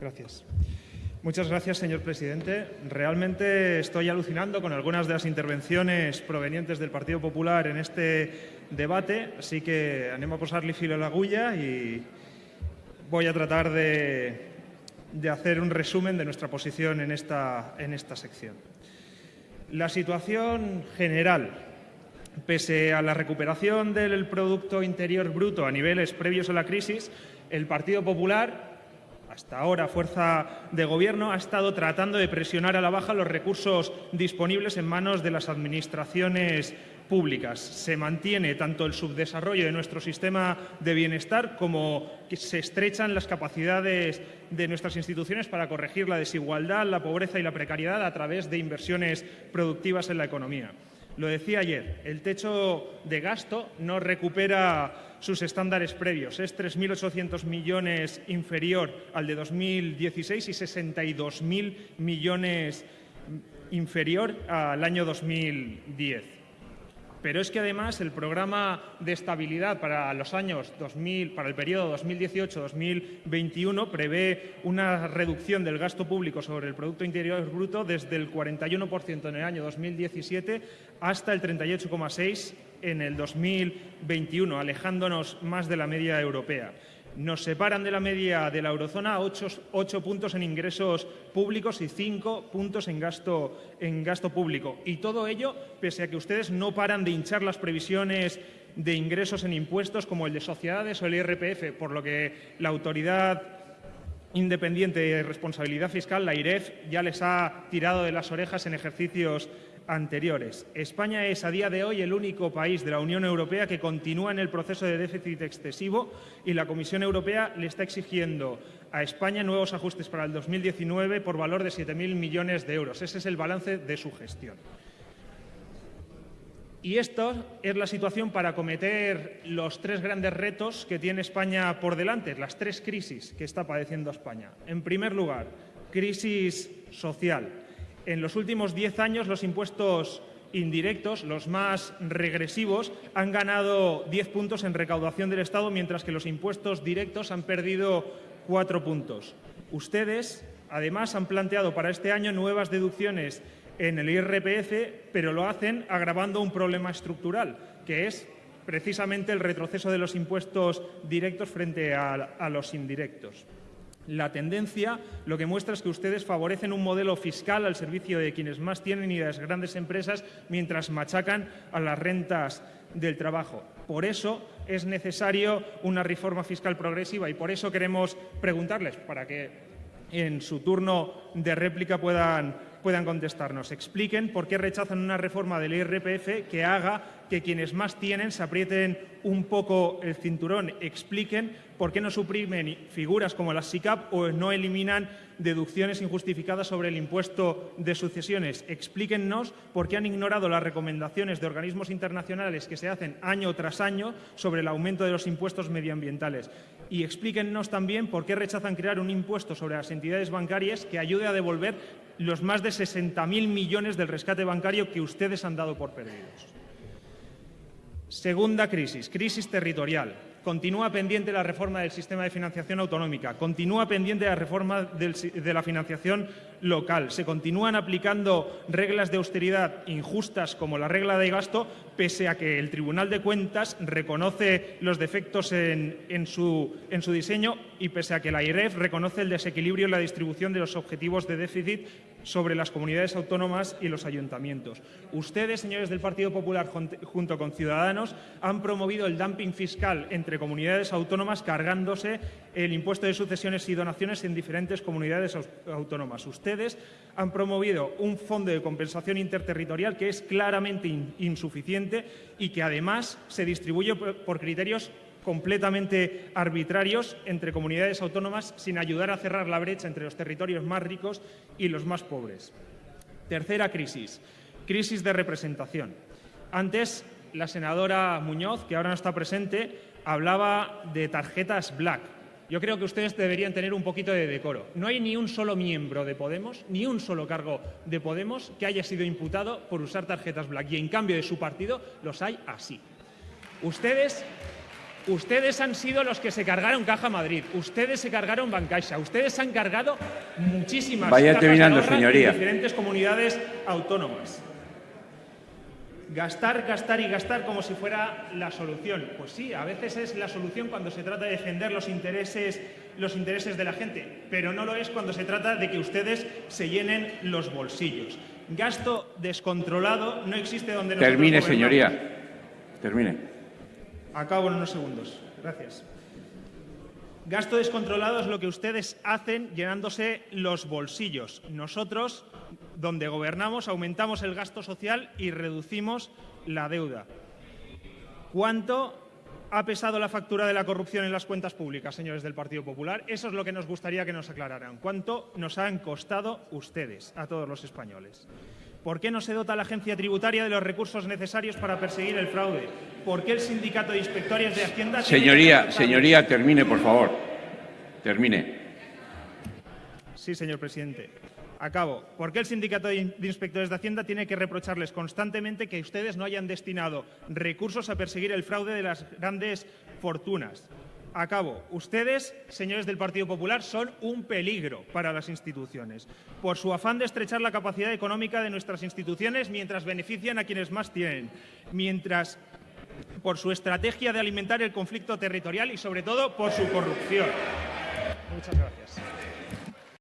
Gracias. Muchas gracias, señor presidente. Realmente estoy alucinando con algunas de las intervenciones provenientes del Partido Popular en este debate, así que animo a posarle filo a la agulla y voy a tratar de, de hacer un resumen de nuestra posición en esta, en esta sección. La situación general, pese a la recuperación del Producto Interior Bruto a niveles previos a la crisis, el Partido Popular hasta ahora fuerza de gobierno, ha estado tratando de presionar a la baja los recursos disponibles en manos de las administraciones públicas. Se mantiene tanto el subdesarrollo de nuestro sistema de bienestar como se estrechan las capacidades de nuestras instituciones para corregir la desigualdad, la pobreza y la precariedad a través de inversiones productivas en la economía. Lo decía ayer, el techo de gasto no recupera sus estándares previos. Es 3.800 millones inferior al de 2016 y 62.000 millones inferior al año 2010. Pero es que además el programa de estabilidad para los años 2000, para el periodo 2018-2021 prevé una reducción del gasto público sobre el Producto Interior Bruto desde el 41% en el año 2017 hasta el 38,6% en el 2021, alejándonos más de la media europea nos separan de la media de la eurozona ocho, ocho, puntos en ingresos públicos y cinco puntos en gasto, en gasto público. Y todo ello pese a que ustedes no paran de hinchar las previsiones de ingresos en impuestos como el de sociedades o el IRPF, por lo que la autoridad independiente de responsabilidad fiscal, la IREF, ya les ha tirado de las orejas en ejercicios anteriores. España es a día de hoy el único país de la Unión Europea que continúa en el proceso de déficit excesivo y la Comisión Europea le está exigiendo a España nuevos ajustes para el 2019 por valor de 7.000 millones de euros. Ese es el balance de su gestión. Y esto es la situación para acometer los tres grandes retos que tiene España por delante, las tres crisis que está padeciendo España. En primer lugar, crisis social en los últimos diez años los impuestos indirectos, los más regresivos, han ganado diez puntos en recaudación del Estado, mientras que los impuestos directos han perdido cuatro puntos. Ustedes, además, han planteado para este año nuevas deducciones en el IRPF, pero lo hacen agravando un problema estructural, que es precisamente el retroceso de los impuestos directos frente a, a los indirectos. La tendencia lo que muestra es que ustedes favorecen un modelo fiscal al servicio de quienes más tienen y de las grandes empresas mientras machacan a las rentas del trabajo. Por eso es necesario una reforma fiscal progresiva y por eso queremos preguntarles, para que en su turno de réplica puedan, puedan contestarnos, expliquen por qué rechazan una reforma del IRPF que haga que quienes más tienen se aprieten un poco el cinturón, expliquen por qué no suprimen figuras como las SICAP o no eliminan deducciones injustificadas sobre el impuesto de sucesiones. Explíquennos por qué han ignorado las recomendaciones de organismos internacionales que se hacen año tras año sobre el aumento de los impuestos medioambientales. Y explíquennos también por qué rechazan crear un impuesto sobre las entidades bancarias que ayude a devolver los más de 60.000 millones del rescate bancario que ustedes han dado por perdidos. Segunda crisis, crisis territorial. Continúa pendiente la reforma del sistema de financiación autonómica, continúa pendiente la reforma de la financiación local, se continúan aplicando reglas de austeridad injustas como la regla de gasto, pese a que el Tribunal de Cuentas reconoce los defectos en, su, en su diseño y pese a que la IREF reconoce el desequilibrio en la distribución de los objetivos de déficit sobre las comunidades autónomas y los ayuntamientos. Ustedes, señores del Partido Popular, junto con Ciudadanos, han promovido el dumping fiscal entre comunidades autónomas cargándose el impuesto de sucesiones y donaciones en diferentes comunidades autónomas. Ustedes han promovido un fondo de compensación interterritorial que es claramente insuficiente y que además se distribuye por criterios completamente arbitrarios entre comunidades autónomas sin ayudar a cerrar la brecha entre los territorios más ricos y los más pobres. Tercera crisis. crisis de representación. Antes, la senadora Muñoz, que ahora no está presente, hablaba de tarjetas black. Yo creo que ustedes deberían tener un poquito de decoro. No hay ni un solo miembro de Podemos, ni un solo cargo de Podemos que haya sido imputado por usar tarjetas black. Y en cambio de su partido los hay así. Ustedes Ustedes han sido los que se cargaron Caja Madrid, ustedes se cargaron Bancaixa, ustedes han cargado muchísimas Vaya terminando, señoría. en diferentes comunidades autónomas. Gastar, gastar y gastar como si fuera la solución. Pues sí, a veces es la solución cuando se trata de defender los intereses, los intereses de la gente, pero no lo es cuando se trata de que ustedes se llenen los bolsillos. Gasto descontrolado no existe donde Termine, señoría. Termine. Acabo en unos segundos. Gracias. Gasto descontrolado es lo que ustedes hacen llenándose los bolsillos. Nosotros, donde gobernamos, aumentamos el gasto social y reducimos la deuda. ¿Cuánto ha pesado la factura de la corrupción en las cuentas públicas, señores del Partido Popular? Eso es lo que nos gustaría que nos aclararan. ¿Cuánto nos han costado ustedes a todos los españoles? ¿Por qué no se dota a la agencia tributaria de los recursos necesarios para perseguir el fraude? ¿Por qué el sindicato de inspectores de Hacienda... Señoría, señoría, termine, por favor. Termine. Sí, señor presidente. Acabo. ¿Por qué el sindicato de in- de inspectores de Hacienda tiene que reprocharles constantemente que ustedes no hayan destinado recursos a perseguir el fraude de las grandes fortunas? Acabo. Ustedes, señores del Partido Popular, son un peligro para las instituciones por su afán de estrechar la capacidad económica de nuestras instituciones mientras benefician a quienes más tienen, mientras por su estrategia de alimentar el conflicto territorial y, sobre todo, por su corrupción. Muchas gracias.